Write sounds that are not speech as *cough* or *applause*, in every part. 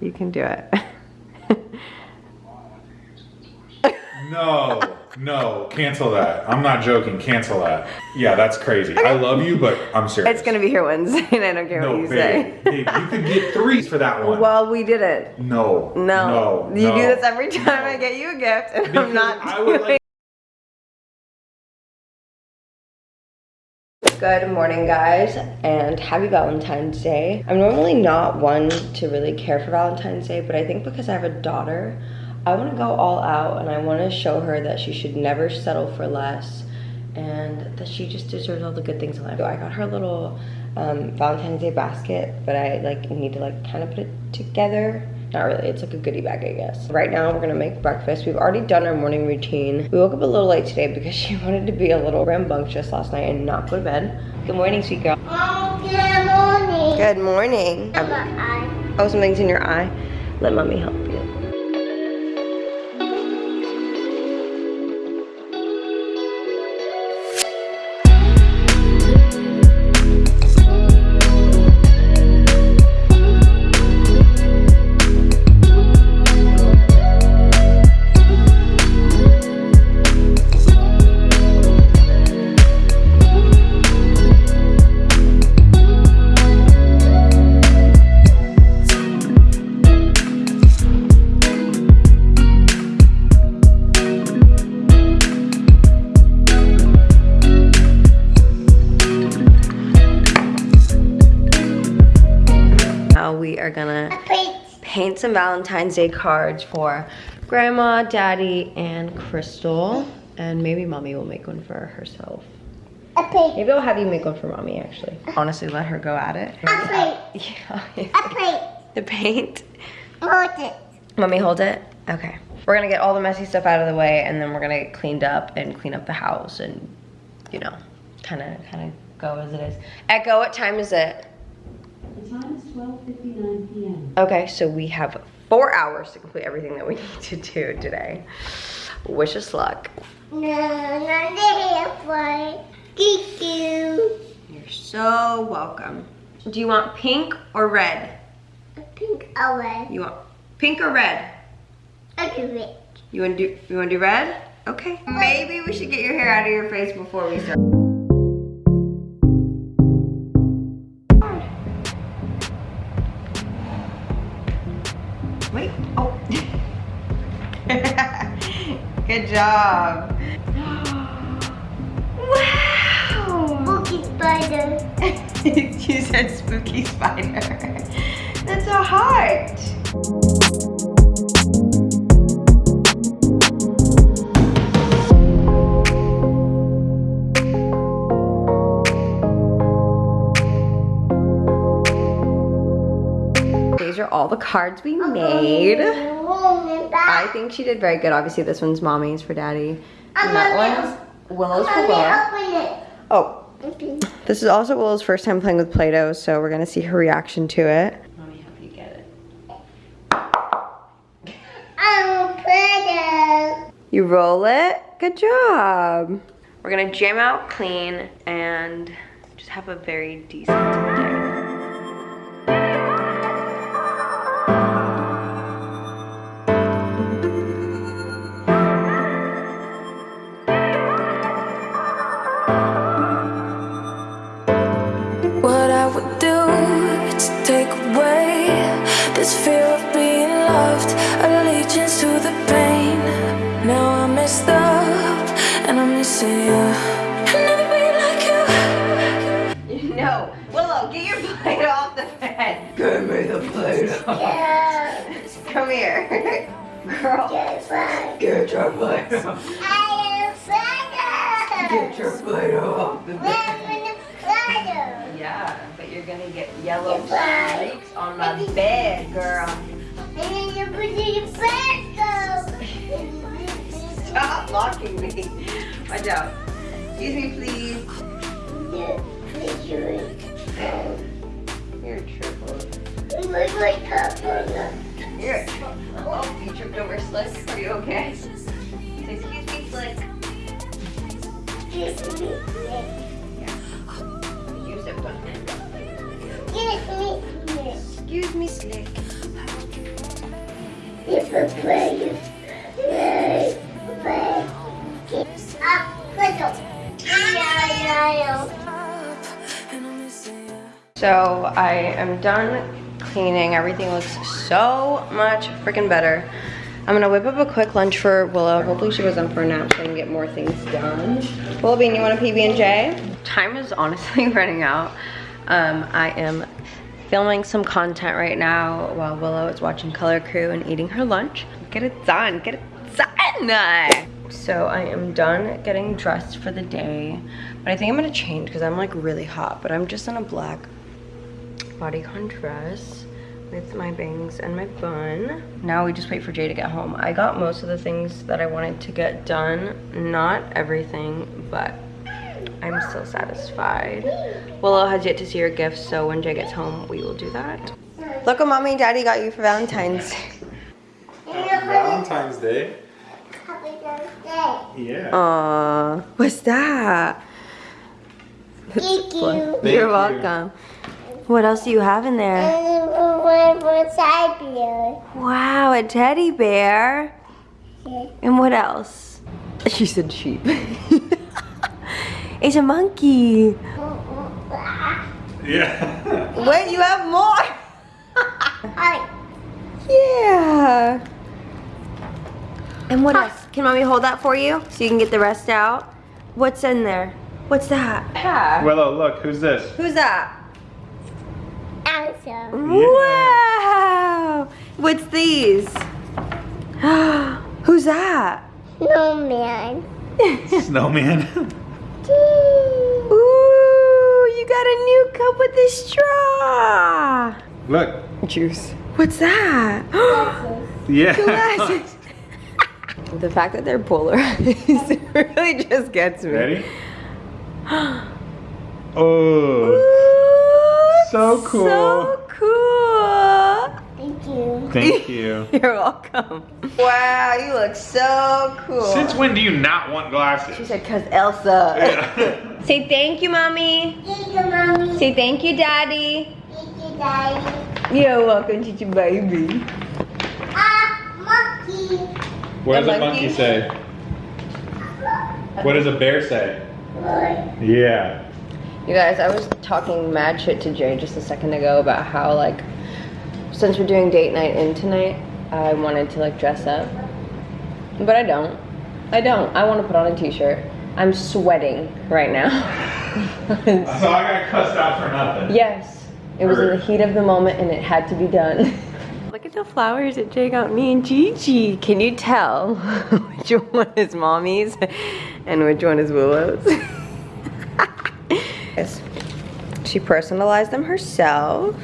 You can do it. *laughs* No, no, cancel that. I'm not joking. Cancel that. Yeah, that's crazy. I love you, but I'm serious. it's gonna be here Wednesday *laughs* and I don't care what No, you babe, say. babe, you could get threes for that one. Well, we did it. no, No. no, you no, do this every time no. I get you a gift and Because I'm not I would like- Good morning, guys, and happy Valentine's Day. I'm normally not one to really care for Valentine's Day, but I think because I have a daughter, I want to go all out and I want to show her that she should never settle for less and that she just deserves all the good things in life. So I got her little um, Valentine's Day basket, but I like need to like kind of put it together. Not really, it's like a goodie bag, I guess. Right now, we're gonna make breakfast. We've already done our morning routine. We woke up a little late today because *laughs* she wanted to be a little rambunctious last night and not go to bed. Good morning, sweet girl. Oh, good morning. Good morning. Oh, something's in your eye. Let mommy help you. Gonna paint some Valentine's Day cards for Grandma, Daddy, and Crystal. And maybe Mommy will make one for herself. A plate. Maybe I'll have you make one for Mommy, actually. Honestly, let her go at it. A plate. *laughs* Yeah. A plate. the paint. Hold it. Mommy, hold it. Okay. We're gonna get all the messy stuff out of the way, and then we're gonna get cleaned up and clean up the house, and you know, kind of, kind of go as it is. Echo, what time is it? The time is 12:59 p.m. Okay, so we have four hours to complete everything that we *laughs* need to do today. Wish us luck. No, not Thank you. You're so welcome. Do you want pink or red? Pink away. You want pink or red? A green. You want to do? You want to do red? Okay. Maybe we should get your hair out of your face before we start. Job. *gasps* wow. Spooky spider. *laughs* you said spooky spider. That's a heart. These are all the cards we made. I think she did very good. Obviously, this one's mommy's for daddy. And that one's Willow's for Willow. Oh, this is also Willow's first time playing with Play-Doh, so we're gonna see her reaction to it. Mommy, help you get it. I'm Play-Doh. You roll it. Good job. We're gonna jam out clean and just have a very decent messed up and I'm missing you. I'll never be like you. *laughs* No, Willow, get your Play-Doh off the bed. Give me the Play-Doh. Yeah. Come here, *laughs* girl. Yes, I Get your Play-Doh. am Play-Doh. Get your Play-Doh off the bed. I'm in the Play-Doh. Yeah, but you're gonna get yellow Goodbye. streaks on my bed, girl. And then you put it in Play-Doh. Stop blocking me. Watch out. Excuse me, please. Yeah, please do. You're triple. Look like that. You're a. Oh, you tripped over Slick. Are you okay? Excuse me, Slick. Kiss me. You stepped on him. Kiss me. Excuse me, Slick. If a play, So I am done cleaning. Everything looks so much freaking better. I'm gonna whip up a quick lunch for Willow. Hopefully she goes on for a nap so I can get more things done. Willow Bean, you want a PB&J? Time is honestly *laughs* running out. Um, I am filming some content right now while Willow is watching Color Crew and eating her lunch. Get it done, get it done! So I am done getting dressed for the day. But I think I'm gonna change because I'm like really hot. But I'm just in a black bodycon contrast with my bangs and my bun. Now we just wait for Jay to get home. I got most of the things that I wanted to get done. Not everything, but I'm still satisfied. Willow has yet to see her gifts, so when Jay gets home, we will do that. Look what mommy and daddy got you for Valentine's. Day. Valentine's Day. Happy birthday. Yeah. Aww, what's that? Thank you. Thank You're you. Welcome. What else do you have in there? And one for side beer. Wow, a teddy bear. Yeah. And what else? She said sheep. it's a monkey. Yeah. Wait, you have more? Yeah. And what else? Can mommy hold that for you so you can get the rest out? What's in there? What's that? Yeah. Oh, Willow, look, who's this? Who's that? Answer. Wow. What's these? *gasps* Who's that? No man. Snowman. *laughs* Ooh, you got a new cup with a straw. look. Juice. What's that? *gasps* Yeah. Glasses. *laughs* the fact that they're polarized *laughs* really just gets me. Ready? *gasps* Oh. Ooh, So cool. So cool. Thank you. Thank *laughs* you. You're welcome. Wow, you look so cool. Since when do you not want glasses? she said, cause Elsa. Yeah. *laughs* *laughs* Say thank you, mommy. Thank you, mommy. Say thank you, daddy. Thank you, daddy. You're welcome, Chichi baby. Ah, monkey. what does A a monkey? monkey say? What does a bear say? Boy. Yeah. You guys, I was talking mad shit to Jay just a second ago about how like since we're doing date night in tonight, I wanted to like dress up. But I don't. I don't. I want to put on a t-shirt. I'm sweating right now. *laughs* So I got cussed out for nothing. yes. It was in the heat of the moment and it had to be done. *laughs* Look at the flowers that Jay got me and Gigi. Can you tell *laughs* which one is mommy's and which one is Willow's? She personalized them herself.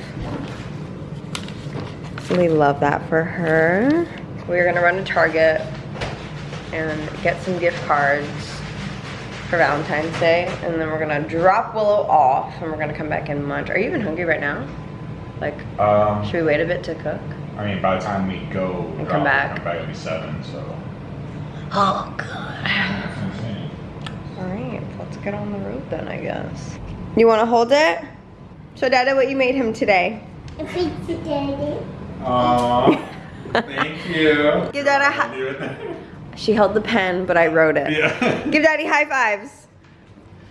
We love that for her. We're gonna run to Target and get some gift cards for Valentine's Day, and then we're gonna drop Willow off, and we're gonna come back and munch. Are you even hungry right now? Like, Um, should we wait a bit to cook? I mean, by the time we go, And come back. come back it'll be seven. So. Oh, God. All right, let's get on the road then, I guess. You want to hold it? So, Dada what you made him today. Thank you, daddy. Aww. *laughs* Thank you. Give Dada a hi- She held the pen, but I wrote it. Yeah. *laughs* Give Daddy high fives.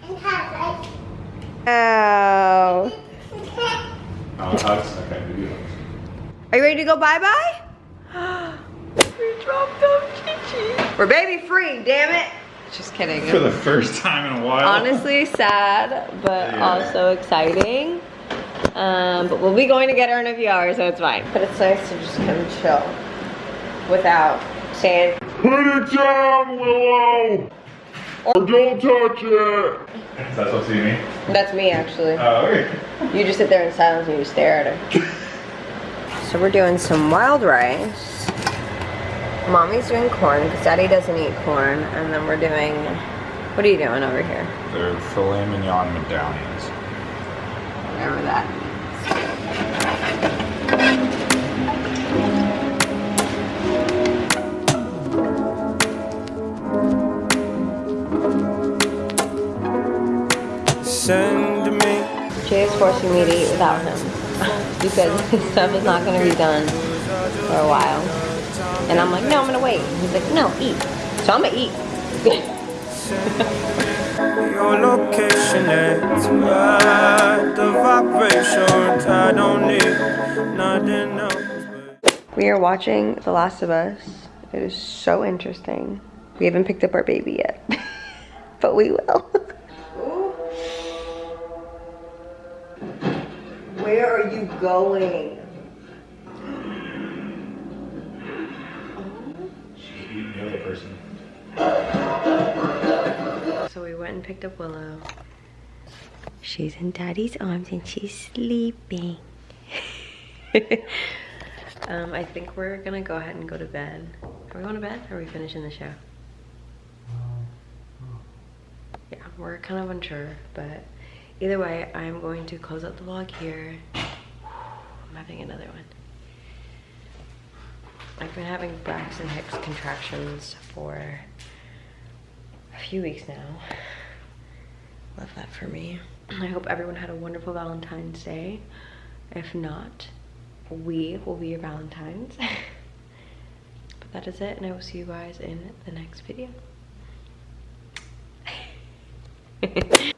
And have Oh. Oh, hugs. Okay, we do hugs. Are you ready to go bye-bye? *gasps* we dropped off Chichi. We're baby free, damn it. Just kidding. For the first time in a while. honestly sad, but Yeah. also exciting. Um, but we'll be going to get her in a few hours, so it's fine. But it's nice to just come chill without saying, Put it down, Willow! Or don't touch it! That's supposed to be me? that's me actually. Oh, okay. You just sit there in silence and you stare at her. *laughs* so we're doing some wild rice. Mommy's doing corn because Daddy doesn't eat corn. And then we're doing, what are you doing over here? They're filet mignon medallions. Whatever that. Send me Jay is forcing me to eat without him *laughs* because his stuff is not going to be done for a while. And I'm like, no, I'm gonna wait. He's like, no, eat. So I'm gonna eat. *laughs* Your location is right. The vibrations I don't need nothing else. We are watching The Last of Us. It is so interesting. We haven't picked up our baby yet, *laughs* but we will. Where are you going? Person. So we went and picked up Willow. She's in daddy's arms and she's sleeping. *laughs* um, I think we're gonna go ahead and go to bed. Are we going to bed or are we finishing the show? Yeah, we're kind of unsure, but either way, I'm going to close out the vlog here. *sighs* I'm having another one. I've been having Braxton Hicks contractions for a few weeks now. Love that for me. I hope everyone had a wonderful Valentine's Day. If not, we will be your Valentines. *laughs* but that is it, and I will see you guys in the next video. *laughs*